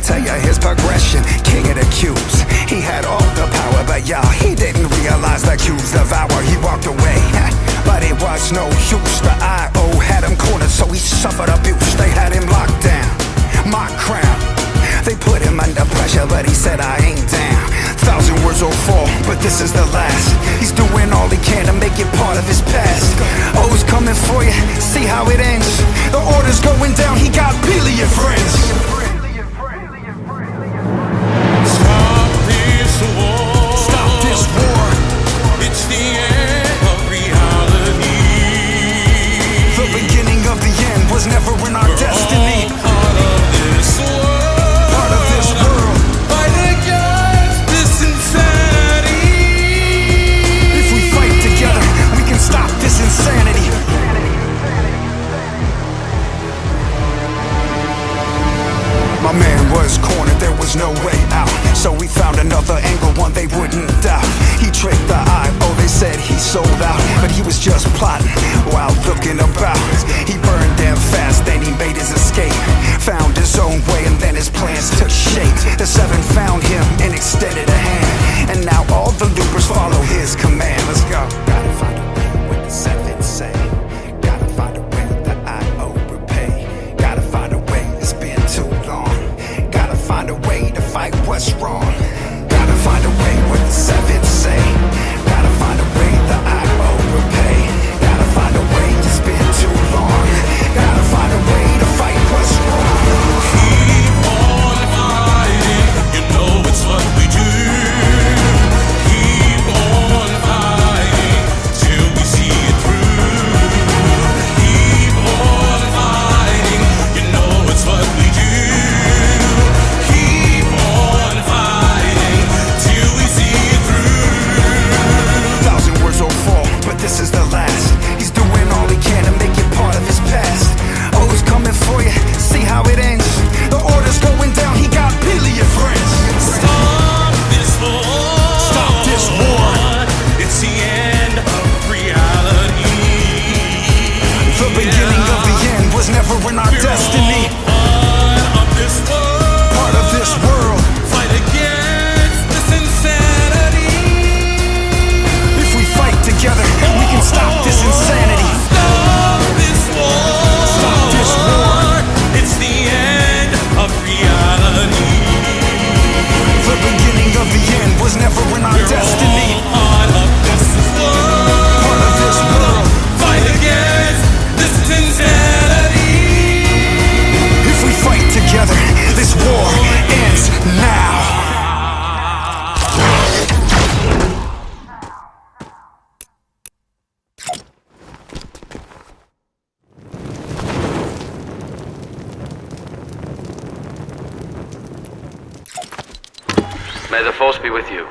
tell you his progression. King of the cubes, he had all the power, but y'all, he didn't realize the cubes devour. He walked away, but it was no use. The IO had him cornered, so he suffered abuse. They had him locked down. My crown. They put him under pressure, but he said, I ain't down. Thousand words will fall, but this is the last. He's doing all he can to make it part of his past. Oh, he's coming for you, see how it ends. The order's going down, he got billion friends. This war. Another angle, one they wouldn't doubt. He tricked the eye, oh, they said he sold out. But he was just plotting while looking about. He burned them fast, then he made his escape. Found his own way, and then his plans took shape. The seven found him and extended a hand. And now all the loopers follow his command. Let's go. May the force be with you.